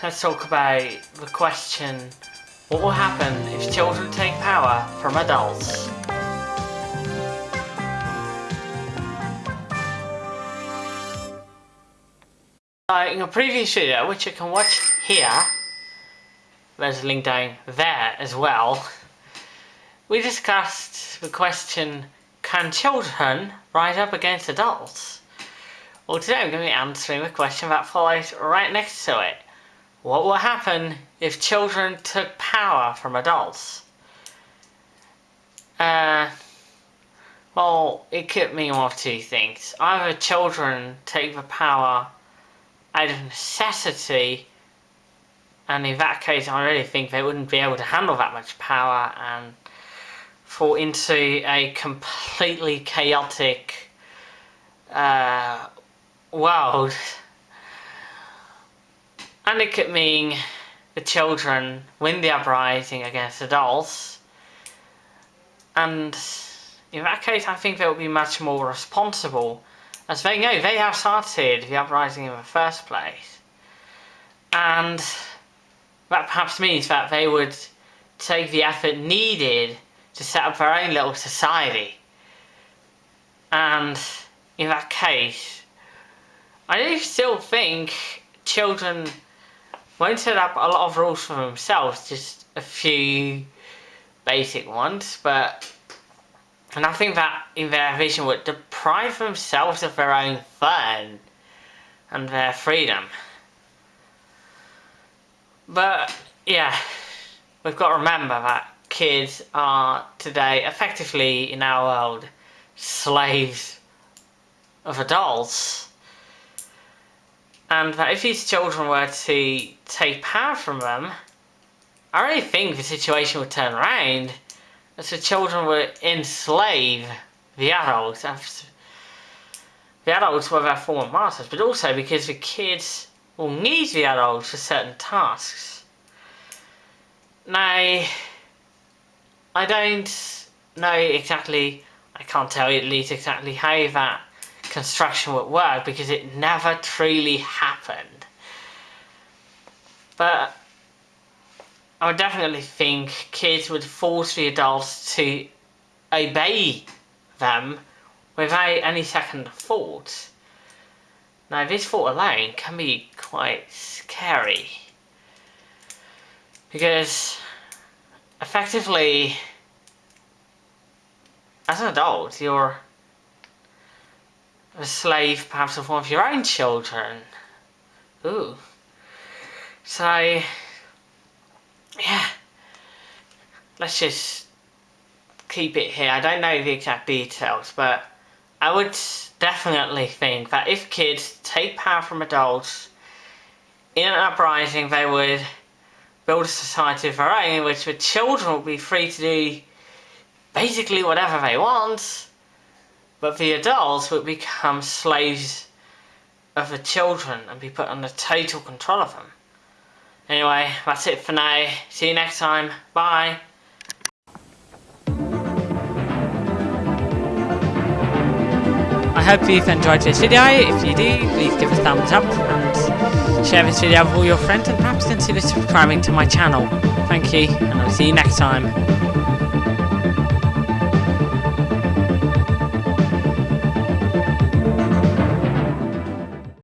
let's talk about the question what will happen if children take power from adults? Uh, in a previous video, which you can watch here, there's a link down there as well, we discussed the question, can children rise up against adults? Well today I'm going to be answering the question that follows right next to it. What will happen if children took power from adults? Uh, well, it could mean one of two things. Either children take the power out of necessity, and in that case I really think they wouldn't be able to handle that much power and fall into a completely chaotic uh, world. And it mean the children win the uprising against adults. And in that case, I think they will be much more responsible as they know they have started the uprising in the first place. And that perhaps means that they would take the effort needed to set up their own little society. And in that case, I do still think children won't set up a lot of rules for themselves, just a few basic ones, but and I think that in their vision would deprive themselves of their own fun and their freedom. But yeah, we've got to remember that kids are today effectively in our world slaves of adults. And that if these children were to take power from them, I really think the situation would turn around as the children would enslave the adults. The adults were their former masters, but also because the kids will need the adults for certain tasks. Now, I don't know exactly, I can't tell you at least exactly how that construction would work because it never truly happened. But I would definitely think kids would force the adults to obey them without any second thought. Now this thought alone can be quite scary because effectively as an adult you're a slave perhaps of one of your own children. Ooh. So yeah, let's just keep it here. I don't know the exact details, but I would definitely think that if kids take power from adults in an uprising, they would build a society of their own in which the children would be free to do basically whatever they want, but the adults would become slaves of the children and be put under total control of them. Anyway, that's it for now. See you next time. Bye. I hope you've enjoyed this video. If you do, please give a thumbs up and share this video with all your friends and perhaps consider subscribing to my channel. Thank you, and I'll see you next time.